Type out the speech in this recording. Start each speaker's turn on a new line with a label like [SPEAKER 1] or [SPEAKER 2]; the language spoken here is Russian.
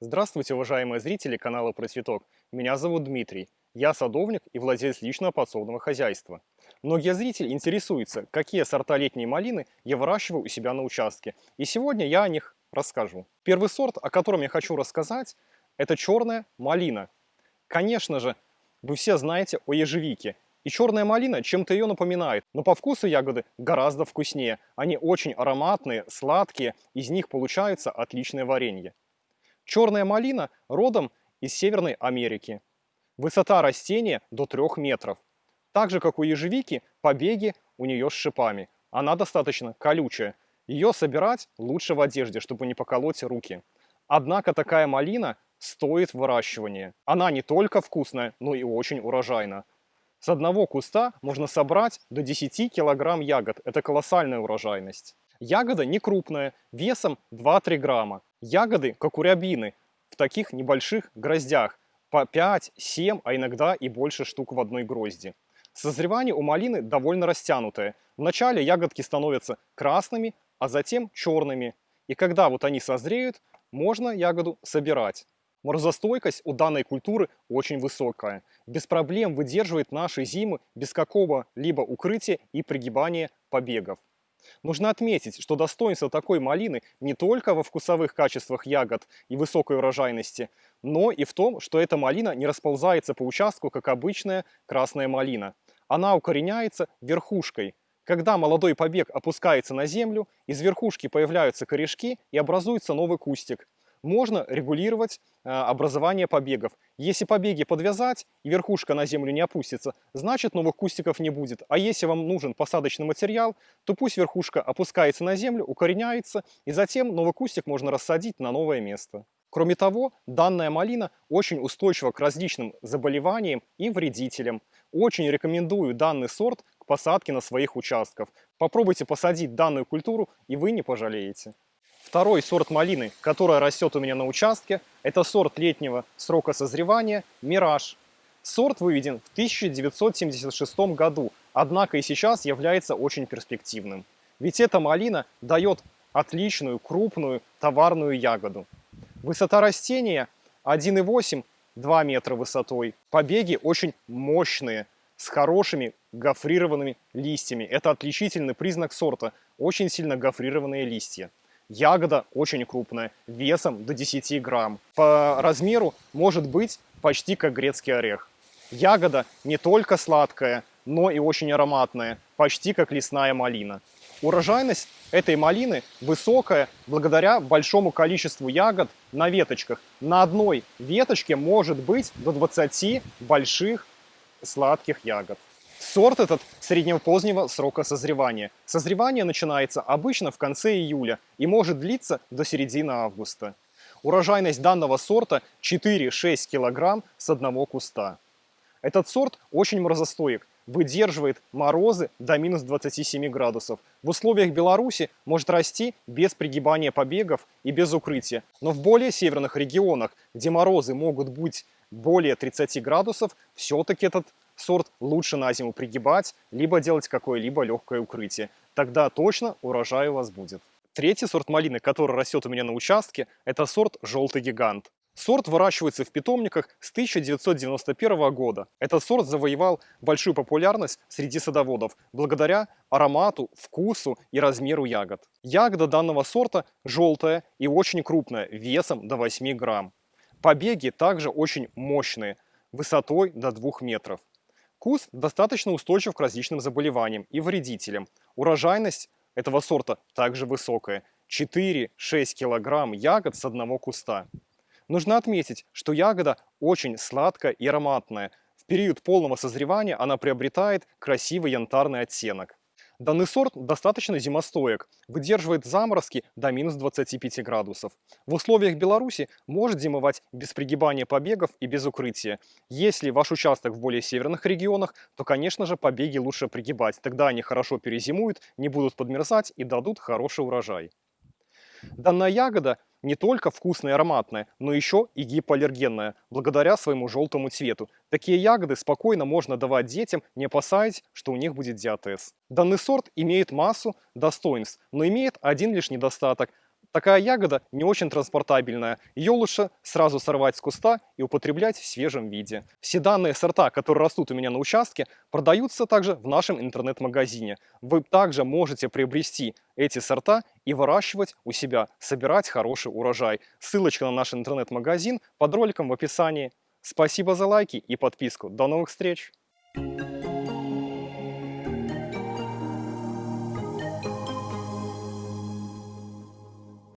[SPEAKER 1] Здравствуйте, уважаемые зрители канала Про Цветок. Меня зовут Дмитрий. Я садовник и владелец личного подсобного хозяйства. Многие зрители интересуются, какие сорта летней малины я выращиваю у себя на участке. И сегодня я о них расскажу. Первый сорт, о котором я хочу рассказать, это черная малина. Конечно же, вы все знаете о ежевике. И черная малина чем-то ее напоминает, но по вкусу ягоды гораздо вкуснее. Они очень ароматные, сладкие, из них получается отличное варенье. Черная малина родом из Северной Америки. Высота растения до 3 метров. Так же, как у ежевики, побеги у нее с шипами. Она достаточно колючая. Ее собирать лучше в одежде, чтобы не поколоть руки. Однако такая малина стоит выращивания. Она не только вкусная, но и очень урожайна. С одного куста можно собрать до 10 килограмм ягод. Это колоссальная урожайность. Ягода не крупная, весом 2-3 грамма. Ягоды, как у рябины, в таких небольших гроздях, по 5, 7, а иногда и больше штук в одной грозди. Созревание у малины довольно растянутое. Вначале ягодки становятся красными, а затем черными. И когда вот они созреют, можно ягоду собирать. Морозостойкость у данной культуры очень высокая. Без проблем выдерживает наши зимы без какого-либо укрытия и пригибания побегов. Нужно отметить, что достоинство такой малины не только во вкусовых качествах ягод и высокой урожайности, но и в том, что эта малина не расползается по участку, как обычная красная малина. Она укореняется верхушкой. Когда молодой побег опускается на землю, из верхушки появляются корешки и образуется новый кустик можно регулировать э, образование побегов. Если побеги подвязать и верхушка на землю не опустится, значит новых кустиков не будет. А если вам нужен посадочный материал, то пусть верхушка опускается на землю, укореняется, и затем новый кустик можно рассадить на новое место. Кроме того, данная малина очень устойчива к различным заболеваниям и вредителям. Очень рекомендую данный сорт к посадке на своих участках. Попробуйте посадить данную культуру, и вы не пожалеете. Второй сорт малины, которая растет у меня на участке, это сорт летнего срока созревания «Мираж». Сорт выведен в 1976 году, однако и сейчас является очень перспективным. Ведь эта малина дает отличную, крупную, товарную ягоду. Высота растения 1,8-2 метра высотой. Побеги очень мощные, с хорошими гофрированными листьями. Это отличительный признак сорта, очень сильно гофрированные листья. Ягода очень крупная, весом до 10 грамм. По размеру может быть почти как грецкий орех. Ягода не только сладкая, но и очень ароматная, почти как лесная малина. Урожайность этой малины высокая благодаря большому количеству ягод на веточках. На одной веточке может быть до 20 больших сладких ягод. Сорт этот среднего позднего срока созревания. Созревание начинается обычно в конце июля и может длиться до середины августа. Урожайность данного сорта 4-6 кг с одного куста. Этот сорт очень морозостоек, выдерживает морозы до минус 27 градусов. В условиях Беларуси может расти без пригибания побегов и без укрытия. Но в более северных регионах, где морозы могут быть более 30 градусов, все-таки этот сорт лучше на зиму пригибать, либо делать какое-либо легкое укрытие. Тогда точно урожай у вас будет. Третий сорт малины, который растет у меня на участке, это сорт «Желтый гигант». Сорт выращивается в питомниках с 1991 года. Этот сорт завоевал большую популярность среди садоводов благодаря аромату, вкусу и размеру ягод. Ягода данного сорта желтая и очень крупная, весом до 8 грамм. Побеги также очень мощные, высотой до 2 метров. Кус достаточно устойчив к различным заболеваниям и вредителям. Урожайность этого сорта также высокая – 4-6 килограмм ягод с одного куста. Нужно отметить, что ягода очень сладкая и ароматная. В период полного созревания она приобретает красивый янтарный оттенок. Данный сорт достаточно зимостоек, выдерживает заморозки до минус 25 градусов. В условиях Беларуси может зимовать без пригибания побегов и без укрытия. Если ваш участок в более северных регионах, то, конечно же, побеги лучше пригибать. Тогда они хорошо перезимуют, не будут подмерзать и дадут хороший урожай. Данная ягода не только вкусная и ароматная, но еще и гипоаллергенная, благодаря своему желтому цвету. Такие ягоды спокойно можно давать детям, не опасаясь, что у них будет диатез. Данный сорт имеет массу достоинств, но имеет один лишь недостаток. Такая ягода не очень транспортабельная, ее лучше сразу сорвать с куста и употреблять в свежем виде. Все данные сорта, которые растут у меня на участке, продаются также в нашем интернет-магазине. Вы также можете приобрести эти сорта и выращивать у себя, собирать хороший урожай. Ссылочка на наш интернет-магазин под роликом в описании. Спасибо за лайки и подписку. До новых встреч!